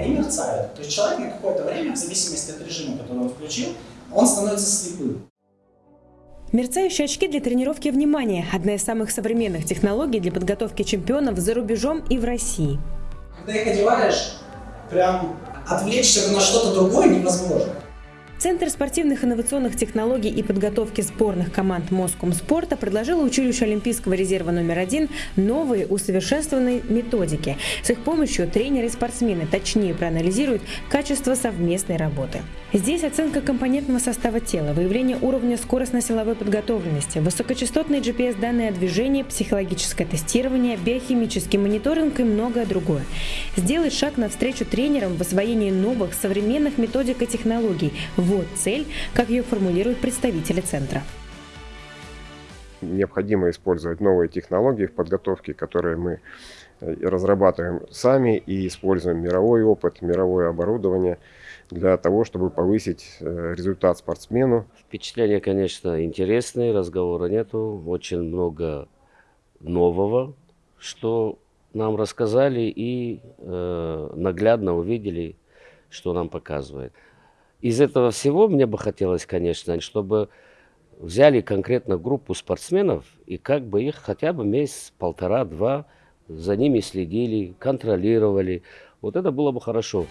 не мерцают. То есть человек на какое-то время, в зависимости от режима, который он включил, он становится слепым. Мерцающие очки для тренировки внимания – одна из самых современных технологий для подготовки чемпионов за рубежом и в России. Когда их одеваешь, прям отвлечься на что-то другое невозможно. Центр спортивных инновационных технологий и подготовки сборных команд Москомспорта предложил училищу Олимпийского резерва номер один новые усовершенствованные методики. С их помощью тренеры и спортсмены точнее проанализируют качество совместной работы. Здесь оценка компонентного состава тела, выявление уровня скоростно-силовой подготовленности, высокочастотные GPS-данные о движении, психологическое тестирование, биохимический мониторинг и многое другое. Сделать шаг навстречу тренерам в освоении новых современных методик и технологий – вот цель, как ее формулируют представители центра. Необходимо использовать новые технологии в подготовке, которые мы э, разрабатываем сами и используем мировой опыт, мировое оборудование для того, чтобы повысить э, результат спортсмену. Впечатления, конечно, интересные, разговора нету, очень много нового, что нам рассказали и э, наглядно увидели, что нам показывает. Из этого всего мне бы хотелось, конечно, чтобы взяли конкретно группу спортсменов и как бы их хотя бы месяц, полтора-два за ними следили, контролировали. Вот это было бы хорошо.